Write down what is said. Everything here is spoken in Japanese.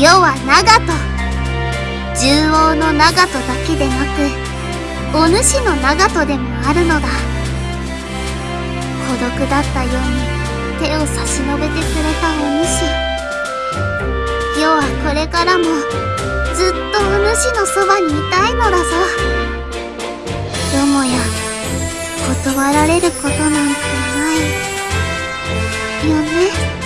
世は長門獣王の長門だけでなくお主の長門でもあるのだ。孤独だったように手を差し伸べてくれたお主。世はこれからもずっとお主のそばにいたいのだぞ。よもや断られることなんてない。よね。